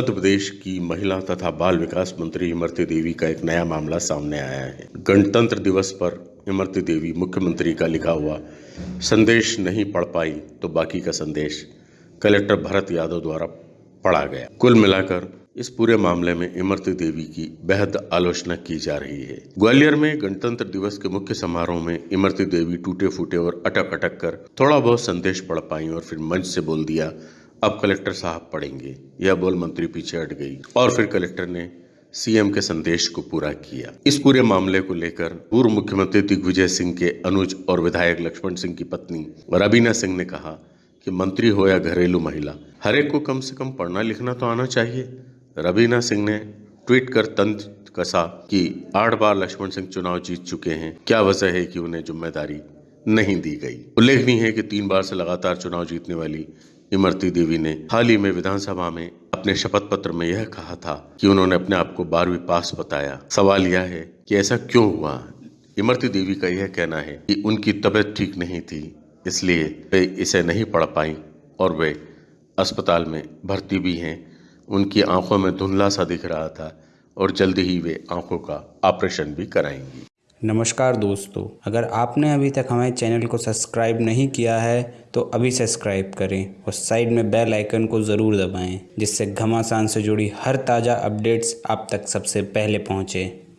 मध्य प्रदेश की महिला तथा बाल विकास मंत्री इमरती देवी का एक नया मामला सामने आया है। गणतंत्र दिवस पर इमरती देवी मुख्यमंत्री का लिखा हुआ, संदेश नहीं पढ़ पाई तो बाकी का संदेश कलेक्टर भरत यादव द्वारा पढ़ा गया। कुल मिलाकर इस पूरे मामले में इमरती देवी की बेहद आलोचना की जा रही है। ग्वालियर में गणतंत्र दिवस के मुख्य समारोह में इमरती देवी टूटे फूटे और अटक अटक कर थोड़ा बहुत संदेश पढ़ पाई और फिर मंच से बोल दिया अब कलेक्टर साहब पढ़ेंगे, यह बोल मंत्री पीछे हट गई और फिर कलेक्टर ने सीएम के संदेश को पूरा किया। इस पूरे मामले को लेकर पूर्व मुख्यमंत्री दिग्विजय सिंह के अनुज और विधायक लक्ष्मण सिंह की पत्नी रबीना सिंह ने कहा कि मंत्री हो या घरेलू महिला, हर एक को कम से कम पढ़ना लिखना तो आना चाहिए। रबीना सिंह ने ट्वीट कर तंज कसा कि आठ बार लक्ष्मण सिंह चुनाव जीत चुके हैं, क्या वजह है कि उन्हें ज़िम्मेदारी नहीं दी गई? उल्लेखनीय है कि तीन बार से लगातार चुनाव जीतने वाली इमरती देवी ने हाल ही में विधानसभा में अपने शपथ पत्र में यह कहा था कि उन्होंने अपने आप को बारहवीं पास बताया। सवाल यह है कि ऐसा क्यों हुआ? इमरती देवी का यह कहना है कि उनकी तबीयत ठीक नहीं थी, इसलिए वे इसे नहीं पढ़ पाई और वे अस्पताल में भर्ती भी हैं। उनकी आँखों में धुंधला सा दिख रहा था और जल्दी ही वे आँखों का ऑपरेशन भी कराएँगी। नमस्कार दोस्तों, अगर आपने अभी तक हमारे चैनल को सब्सक्राइब नहीं किया है तो अभी सब्सक्राइब करें और साइड में बेल आइकन को ज़रूर दबाएँ, जिससे घमासान से जुड़ी हर ताज़ा अपडेट्स आप तक सबसे पहले पहुँचें।